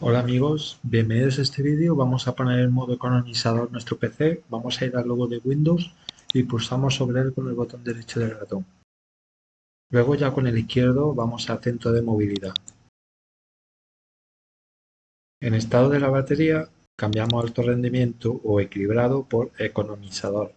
Hola amigos, bienvenidos a este vídeo. Vamos a poner en modo economizador nuestro PC. Vamos a ir al logo de Windows y pulsamos sobre él con el botón derecho del ratón. Luego ya con el izquierdo vamos a centro de movilidad. En estado de la batería cambiamos alto rendimiento o equilibrado por economizador.